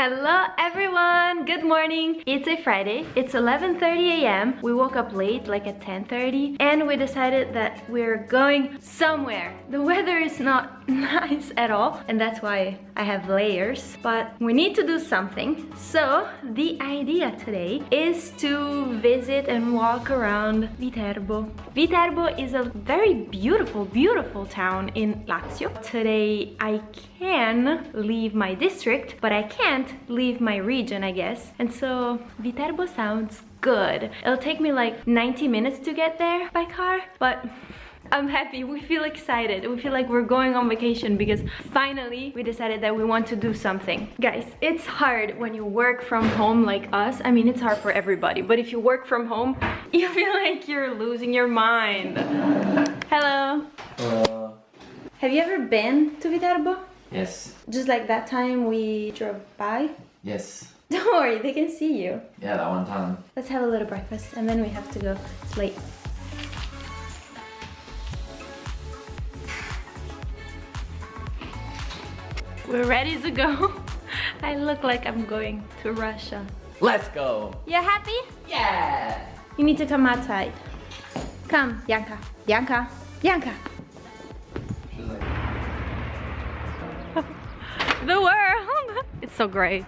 Hello everyone! Good morning! It's a Friday. It's 11.30 a.m. We woke up late, like at 10.30, and we decided that we're going somewhere. The weather is not nice at all, and that's why I have layers, but we need to do something. So the idea today is to visit and walk around Viterbo. Viterbo is a very beautiful, beautiful town in Lazio. Today I can leave my district, but I can't leave my region, I guess. And so Viterbo sounds good. It'll take me like 90 minutes to get there by car, but I'm happy, we feel excited. We feel like we're going on vacation because finally we decided that we want to do something. Guys, it's hard when you work from home like us. I mean, it's hard for everybody, but if you work from home, you feel like you're losing your mind. Hello. Uh, Have you ever been to Viterbo? yes. Just like that time we drove by? Yes. Don't worry, they can see you. Yeah, that one time. Let's have a little breakfast and then we have to go. It's late. We're ready to go. I look like I'm going to Russia. Let's go. You're happy? Yeah. You need to come outside. Come. Bianca. She's like, The world. It's so great.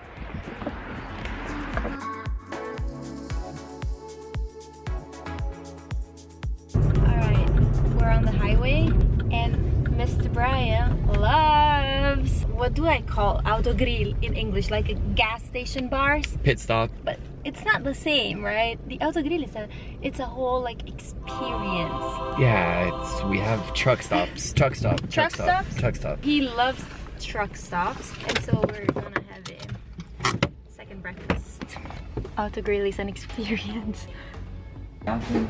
Autogrill in English? Like a gas station bars? pit stop. But it's not the same, right? The autogrill is a, it's a whole like experience. Yeah, it's we have truck stops. Truck stop. Truck, Truck stop. stops? Truck stop. He loves truck stops, and so we're gonna have a second breakfast. Autogrill is an experience. Anche un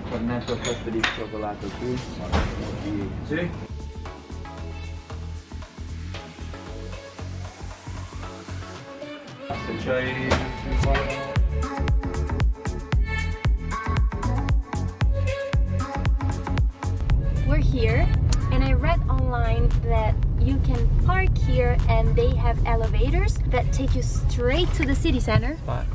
cornetto fatto di cioccolato qui. Sì. Se c'hai We're here, and I read online that you can park here and they have elevators that take you straight to the city center. spot.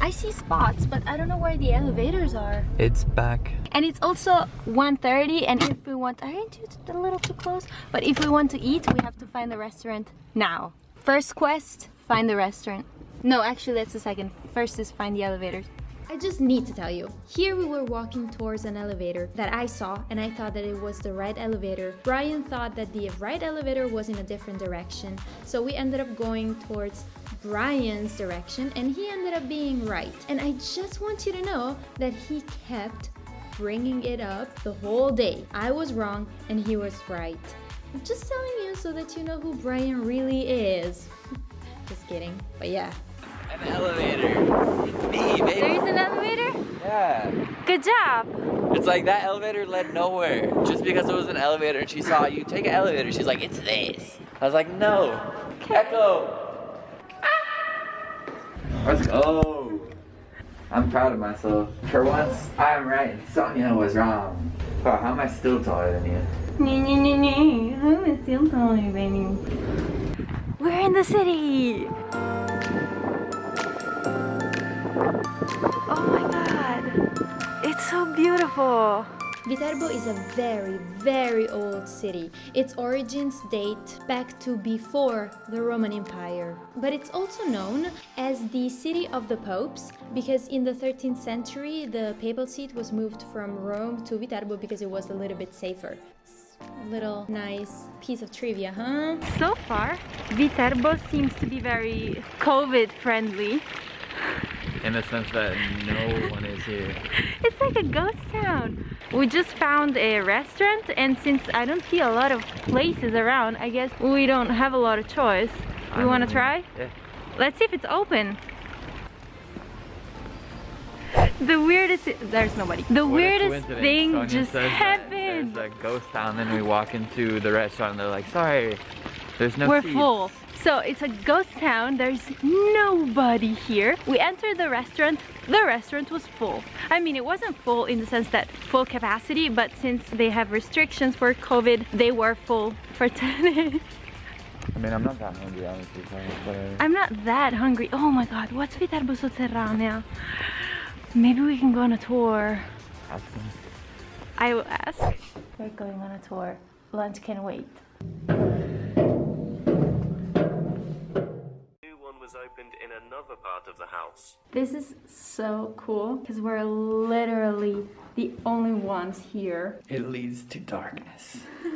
I see spots, but I don't know where the elevators are. It's back. And it's also 1.30 and if we want, aren't you a little too close? But if we want to eat, we have to find the restaurant now. First quest, find the restaurant. No, actually that's the second. First is find the elevators. I just need to tell you, here we were walking towards an elevator that I saw and I thought that it was the right elevator. Brian thought that the right elevator was in a different direction. So we ended up going towards Brian's direction and he ended up being right. And I just want you to know that he kept bringing it up the whole day. I was wrong and he was right. I'm just telling you so that you know who Brian really is. just kidding, but yeah. An elevator. Me, baby. is an elevator? Yeah. Good job! It's like that elevator led nowhere. Just because it was an elevator and she saw you take an elevator, she's like, it's this. I was like, no. Echo. Ah. Let's go. I'm proud of myself. For once, I am right and Sonia was wrong. Wow, how am I still taller than you? We're in the city! Beautiful! Viterbo is a very, very old city. Its origins date back to before the Roman Empire. But it's also known as the city of the popes because in the 13th century the papal seat was moved from Rome to Viterbo because it was a little bit safer. It's a little nice piece of trivia, huh? So far, Viterbo seems to be very COVID friendly. In the sense that no one is here. It's like a ghost town. We just found a restaurant and since I don't see a lot of places around, I guess we don't have a lot of choice. We want to try? Yeah. Let's see if it's open. The weirdest, there's nobody. The What weirdest thing Sonia just that happened. There's a ghost town, then we walk into the restaurant and they're like, sorry, there's no We're seats." full. So it's a ghost town. There's nobody here. We entered the restaurant. The restaurant was full. I mean, it wasn't full in the sense that full capacity, but since they have restrictions for COVID, they were full for today. I mean, I'm not that hungry, honestly. So whatever. I'm not that hungry. Oh my god, what's Viterbo Sotterranea? Maybe we can go on a tour. I will ask. We're going on a tour. Lunch can wait. Opened in another part of the house. This is so cool because we're literally the only ones here. It leads to darkness.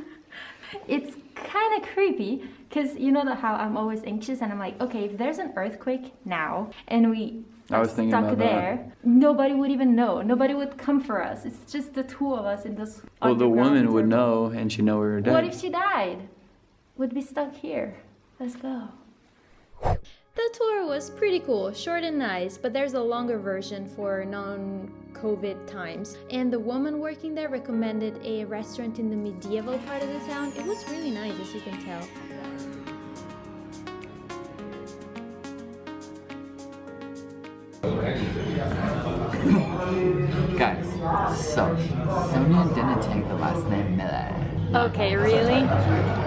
It's kind of creepy because you know that how I'm always anxious and I'm like, okay, if there's an earthquake now and we I was thinking stuck about that. there, nobody would even know. Nobody would come for us. It's just the two of us in this. Well, the underground woman would know, and she'd know we were dead. What if she died? We'd be stuck here. Let's go. The tour was pretty cool, short and nice, but there's a longer version for non COVID times. And the woman working there recommended a restaurant in the medieval part of the town. It was really nice, as you can tell. Guys, so Sonia didn't take the last name Miller. Okay, really?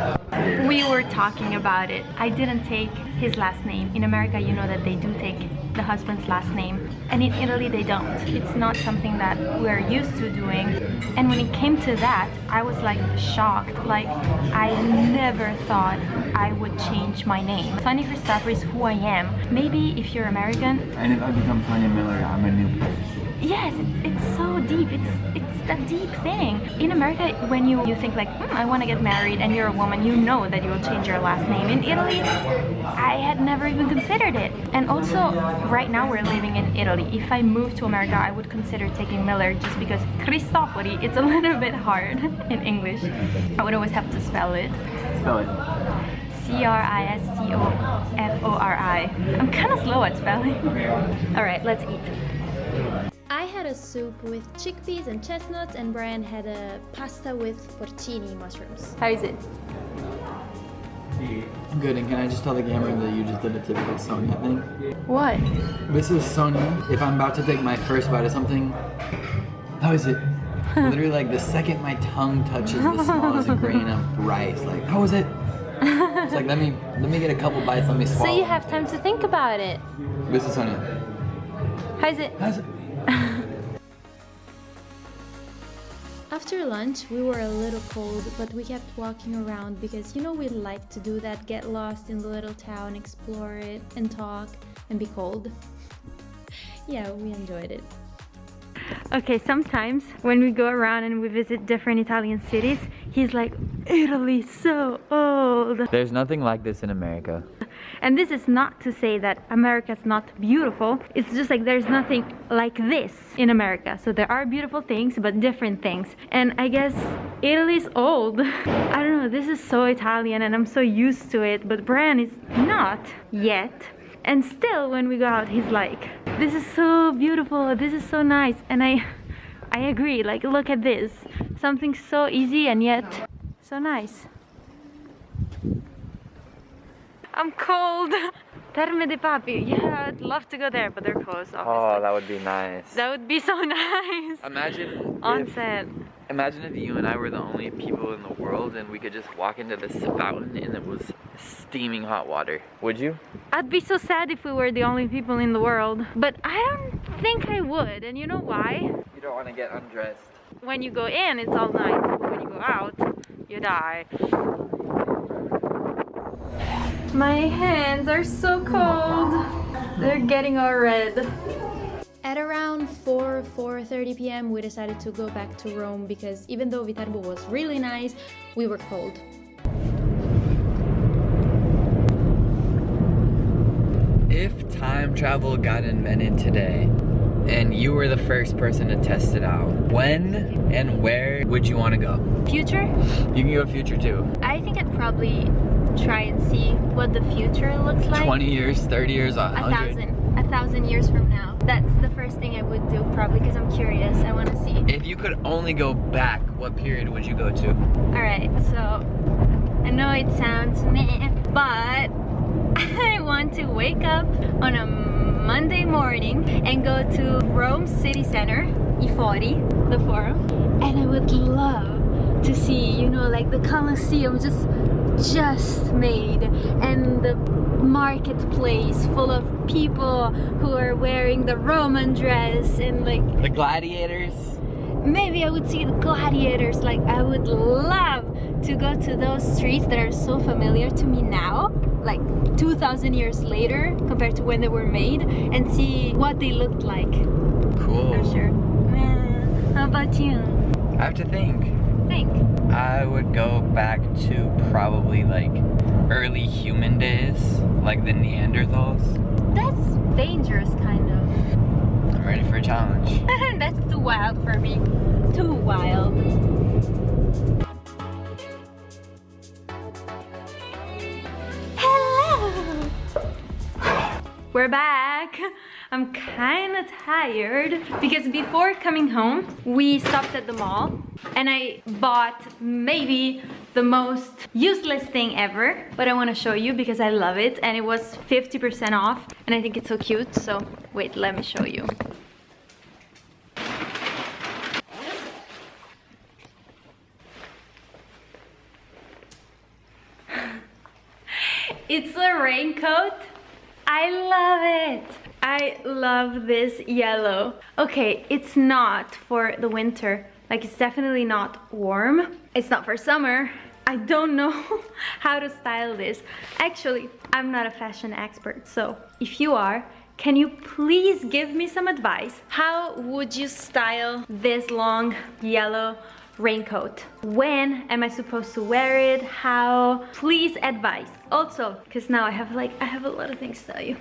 We were talking about it. I didn't take his last name. In America, you know that they do take the husband's last name. And in Italy, they don't. It's not something that we're used to doing. And when it came to that, I was like shocked. Like, I never thought I would change my name. Sonia Cristofori is who I am. Maybe if you're American, And if I become Sonia Miller, I'm a new person. Yes, it's, it's so deep. It's it's that deep thing. In America, when you, you think like, hmm, I want to get married and you're a woman, you know that you will change your last name. In Italy, I had never even considered it. And also, right now we're living in Italy. If I moved to America, I would consider taking Miller just because Cristofori, it's a little bit hard in English. I would always have to spell it. Spell it. C-R-I-S-C-O-F-O-R-I. I'm kind of slow at spelling. All right, let's eat. I had a soup with chickpeas and chestnuts, and Brian had a pasta with porcini mushrooms. How is it? Good, and can I just tell the camera that you just did a typical Sonia thing? What? This is Sonia. If I'm about to take my first bite of something, how is it? Literally, like the second my tongue touches the smallest grain of rice, like how is it? It's like let me let me get a couple bites, let me So you have time to think about it. This is Sonia. How is it? How's it? After lunch, we were a little cold, but we kept walking around because you know we like to do that get lost in the little town, explore it, and talk, and be cold. yeah, we enjoyed it. Okay, sometimes when we go around and we visit different Italian cities, he's like, Italy, so old. There's nothing like this in America. And this is not to say that America's not beautiful. It's just like there's nothing like this in America. So there are beautiful things, but different things. And I guess Italy's old. I don't know, this is so Italian and I'm so used to it, but Brian is not yet. And still when we go out, he's like, this is so beautiful, this is so nice. And I I agree, like look at this. Something so easy and yet so nice. I'm cold. Terme dei Papi. Yeah, I'd love to go there, but they're closed. Oh, obviously. Oh, that would be nice. that would be so nice. Imagine if, Onsen. Imagine if you and I were the only people in the world and we could just walk into this fountain and it was steaming hot water. Would you? I'd be so sad if we were the only people in the world. But I don't think I would. And you know why? You don't want to get undressed. When you go in, it's all nice. When you go out, you die. My hands are so cold. They're getting all red. At around 4 4:30 p.m. we decided to go back to Rome because even though Viterbo was really nice, we were cold. If time travel got invented today and you were the first person to test it out, when and where would you want to go? Future? You can go future too. I think I'd probably try and see what the future looks like. 20 years, 30 years, a 100. a thousand years from now. That's the first thing I would do probably because I'm curious. I want to see. If you could only go back, what period would you go to? All right, so I know it sounds meh, but I want to wake up on a Monday morning and go to Rome City Center, I Fori, the forum, and I would love to see, you know, like the Colosseum just just made and the marketplace full of people who are wearing the Roman dress and like The gladiators. maybe I would see the gladiators like I would love to go to those streets that are so familiar to me now like 2000 years later compared to when they were made and see what they looked like Cool. for sure how about you I have to think. think I would go back to probably like early human days, like the Neanderthals. that's dangerous kind of I'm ready for a challenge. that's too wild for me too wild hello We're back. I'm kind of tired because before coming home, we stopped at the mall and I bought maybe the most useless thing ever, but I want to show you because I love it and it was 50% off and I think it's so cute. So wait, let me show you. It's a raincoat. I love it. I love this yellow. Okay, it's not for the winter. Like it's definitely not warm. It's not for summer. I don't know how to style this. Actually, I'm not a fashion expert, so if you are, can you please give me some advice? How would you style this long yellow raincoat? When am I supposed to wear it? How? Please advice. Also, because now I have like, I have a lot of things to tell you.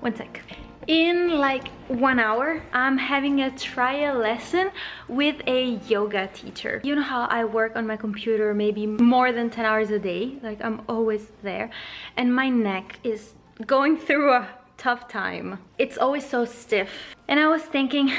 One sec. In like one hour, I'm having a trial lesson with a yoga teacher. You know how I work on my computer maybe more than 10 hours a day? Like I'm always there. And my neck is going through a tough time. It's always so stiff. And I was thinking,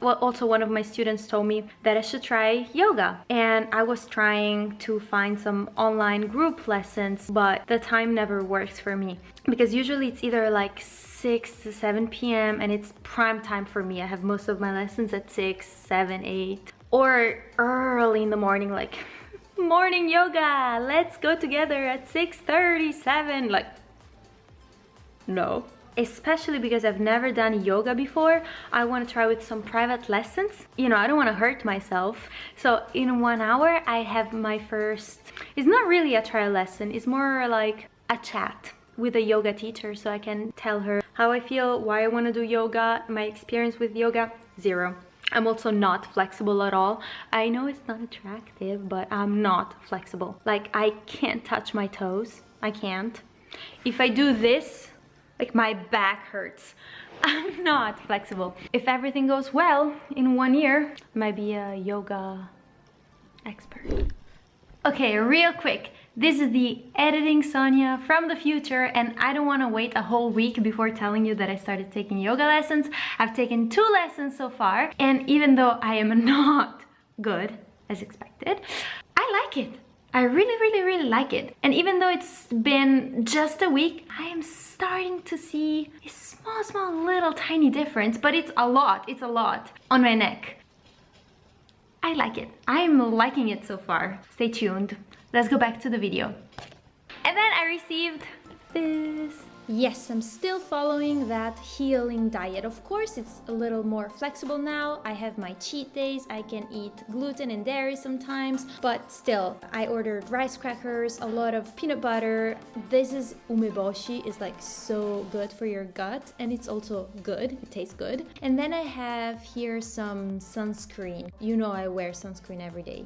well, also one of my students told me that I should try yoga. And I was trying to find some online group lessons, but the time never works for me. Because usually it's either like 6 to 7 p.m. and it's prime time for me. I have most of my lessons at 6, 7, 8. Or early in the morning, like morning yoga, let's go together at 6.37. Like, no especially because I've never done yoga before. I want to try with some private lessons. You know, I don't want to hurt myself. So in one hour, I have my first, it's not really a trial lesson. It's more like a chat with a yoga teacher so I can tell her how I feel, why I want to do yoga, my experience with yoga, zero. I'm also not flexible at all. I know it's not attractive, but I'm not flexible. Like I can't touch my toes. I can't. If I do this, like my back hurts. I'm not flexible. If everything goes well in one year, I might be a yoga expert. Okay, real quick. This is the editing Sonia from the future and I don't want to wait a whole week before telling you that I started taking yoga lessons. I've taken two lessons so far and even though I am not good as expected, I like it. I really, really, really like it. And even though it's been just a week, I am starting to see a small, small, little tiny difference, but it's a lot, it's a lot on my neck. I like it. I'm liking it so far. Stay tuned. Let's go back to the video. And then I received this. Yes, I'm still following that healing diet. Of course, it's a little more flexible now. I have my cheat days. I can eat gluten and dairy sometimes, but still, I ordered rice crackers, a lot of peanut butter. This is umeboshi. It's like so good for your gut and it's also good. It tastes good. And then I have here some sunscreen. You know I wear sunscreen every day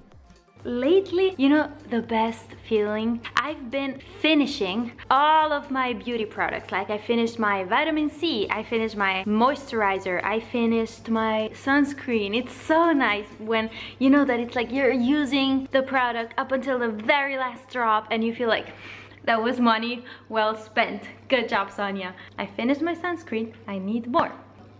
lately you know the best feeling? I've been finishing all of my beauty products. Like i finished my vitamin c i finished my moisturizer i finished my sunscreen. It's so nice when you know that it's like you're using the product up until the very last drop and you feel like that was money well spent. Good job sonia. I finished my sunscreen. I need more.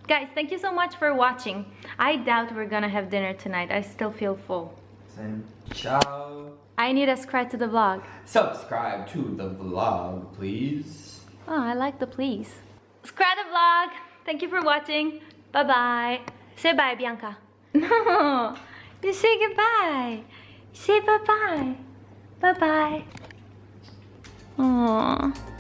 Guys thank you so much for watching. I doubt we're gonna have dinner tonight. I still feel full. Same. Ciao. I need a subscribe to the vlog. Subscribe to the vlog, please. Oh, I like the please. Subscribe the vlog. Thank you for watching. Bye-bye. Say bye, Bianca. No, you say goodbye. Say bye-bye. Bye-bye. Aww.